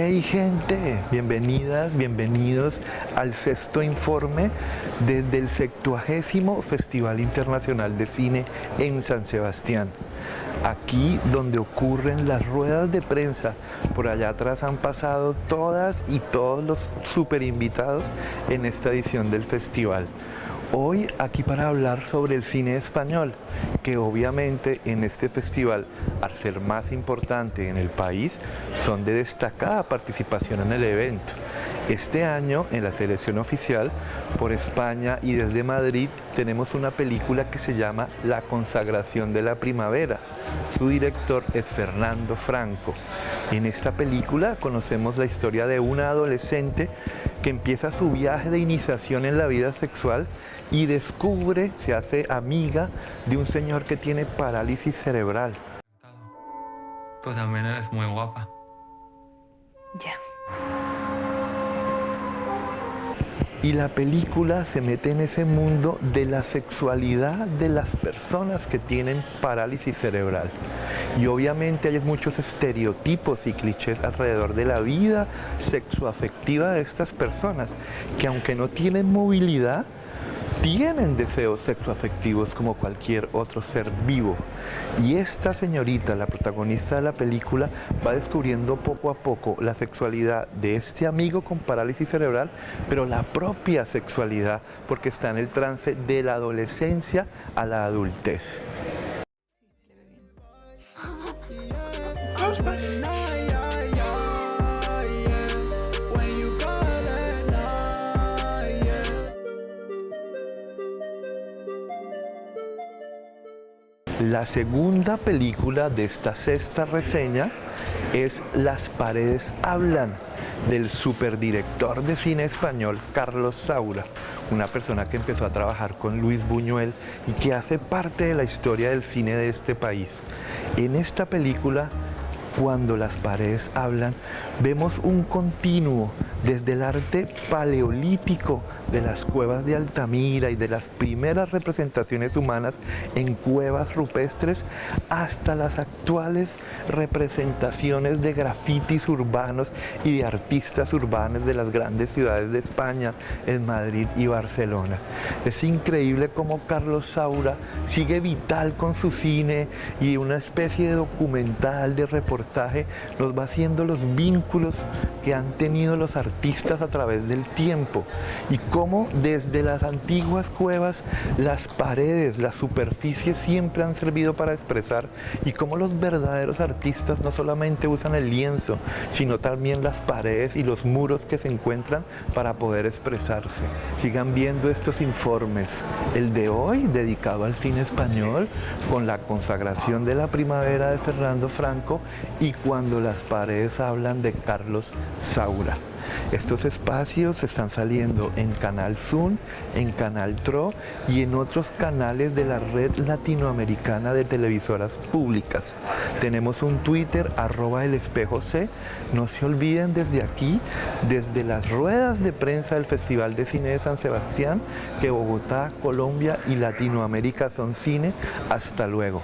Hey gente, bienvenidas, bienvenidos al sexto informe desde el 70 Festival Internacional de Cine en San Sebastián. Aquí donde ocurren las ruedas de prensa, por allá atrás han pasado todas y todos los super invitados en esta edición del festival. Hoy aquí para hablar sobre el cine español, que obviamente en este festival, al ser más importante en el país, son de destacada participación en el evento. Este año, en la selección oficial, por España y desde Madrid, tenemos una película que se llama La consagración de la primavera. Su director es Fernando Franco. En esta película conocemos la historia de una adolescente que empieza su viaje de iniciación en la vida sexual y descubre, se hace amiga de un señor que tiene parálisis cerebral. Tú también eres muy guapa. Ya. Y la película se mete en ese mundo de la sexualidad de las personas que tienen parálisis cerebral. Y obviamente hay muchos estereotipos y clichés alrededor de la vida sexoafectiva de estas personas, que aunque no tienen movilidad, tienen deseos sexoafectivos como cualquier otro ser vivo. Y esta señorita, la protagonista de la película, va descubriendo poco a poco la sexualidad de este amigo con parálisis cerebral, pero la propia sexualidad, porque está en el trance de la adolescencia a la adultez. La segunda película de esta sexta reseña es Las paredes hablan, del superdirector de cine español Carlos Saura, una persona que empezó a trabajar con Luis Buñuel y que hace parte de la historia del cine de este país. En esta película cuando las paredes hablan, vemos un continuo desde el arte paleolítico de las cuevas de Altamira y de las primeras representaciones humanas en cuevas rupestres hasta las actuales representaciones de grafitis urbanos y de artistas urbanos de las grandes ciudades de España, en Madrid y Barcelona. Es increíble cómo Carlos Saura sigue vital con su cine y una especie de documental, de reportaje, nos va haciendo los vínculos que han tenido los artistas a través del tiempo y cómo desde las antiguas cuevas las paredes, las superficies siempre han servido para expresar y cómo los verdaderos artistas no solamente usan el lienzo, sino también las paredes y los muros que se encuentran para poder expresarse. Sigan viendo estos informes. El de hoy, dedicado al cine español, con la consagración de la primavera de Fernando Franco y cuando las paredes hablan de Carlos Saura. Estos espacios están saliendo en Canal Zoom, en Canal TRO y en otros canales de la red latinoamericana de televisoras públicas. Tenemos un Twitter, arroba el espejo C. No se olviden desde aquí, desde las ruedas de prensa del Festival de Cine de San Sebastián, que Bogotá, Colombia y Latinoamérica son cine. Hasta luego.